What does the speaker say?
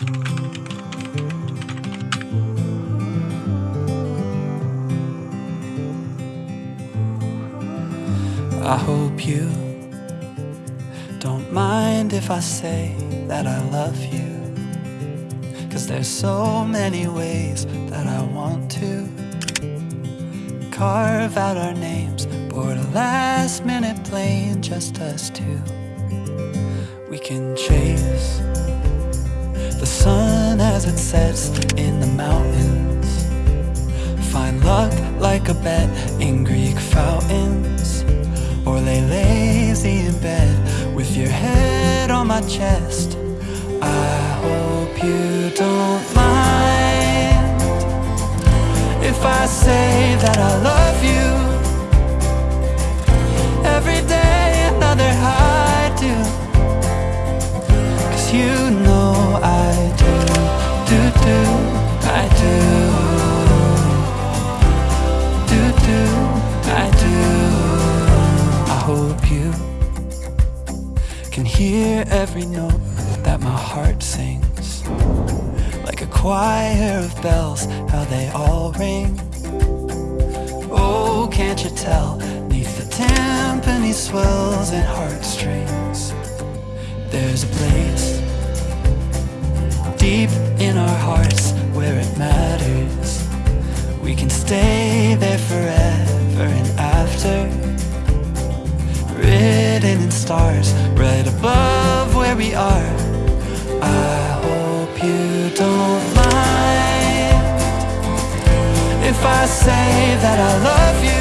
I hope you don't mind if I say that I love you. Cause there's so many ways that I want to carve out our names, board a last minute plane, just us two. We can chase sun as it sets in the mountains. Find luck like a bet in Greek fountains. Or lay lazy in bed with your head on my chest. I hope you don't mind if I say that I love you. Hope you can hear every note that my heart sings. Like a choir of bells, how they all ring. Oh, can't you tell? Neath the timpani swells and heartstrings, there's a place deep in our hearts where it matters. We can stay there forever if I say that I love you?